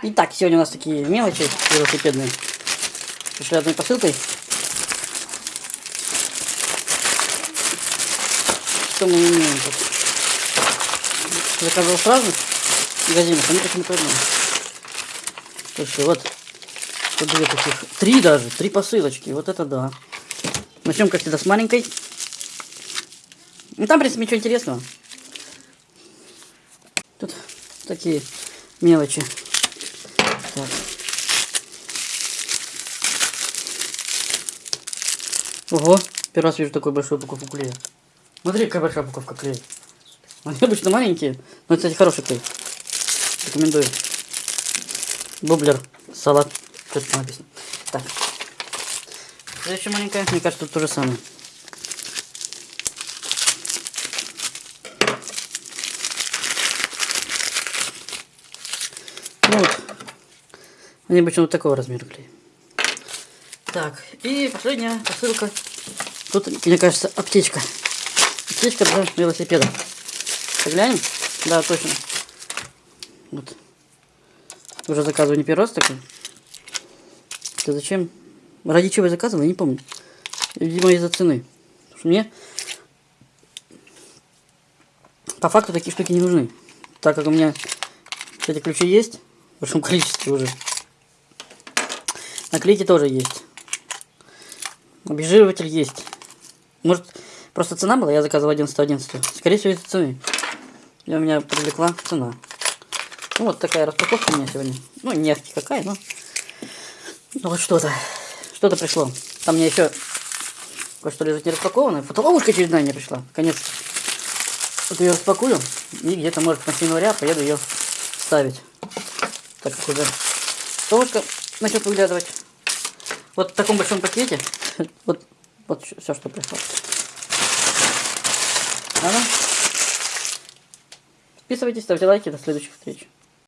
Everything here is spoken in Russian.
Итак, сегодня у нас такие мелочи велосипедные. Пришли одной посылкой. Что мы имеем тут? Заказывал сразу в магазинах, они почему-то одно. Слушай, вот. Тут две таких. Три даже. Три посылочки. Вот это да. Начнем, как всегда, с маленькой. Ну, там, в принципе, ничего интересного. Тут такие мелочи. Ого, первый раз вижу такую большую упаковку клея. Смотри, какая большая упаковка клея. Они обычно маленькие, но, кстати, хороший клей. Рекомендую. Бублер, салат. Что-то там написано. Так. Следующая маленькая, мне кажется, тут то же самое. Ну вот. Они обычно вот такого размера клей. Так, и последняя посылка. Тут, мне кажется, аптечка. Аптечка для велосипеда. Поглянем? Да, точно. Вот. Уже заказываю не первый раз такой. Это зачем? Ради чего я заказывал, я не помню. Видимо, из-за цены. Мне по факту такие штуки не нужны. Так как у меня эти ключи есть в большом количестве уже. Наклейки тоже есть. Обезжириватель есть. Может, просто цена была, я заказывал 11 11 Скорее всего, из-за цены. И у меня привлекла цена. Ну, вот такая распаковка у меня сегодня. Ну, не какая, но... Ну, вот что-то. Что-то пришло. Там мне еще кое-что лежит не распакованное. Фотоловушка очередная не пришла. Конец. Вот ее распакую. И где-то, может, на января поеду ее ставить. Так как уже фотоловушка начнет выглядывать. Вот в таком большом пакете. Вот все, что пришло. Ладно? Подписывайтесь, ставьте лайки. До следующих встреч.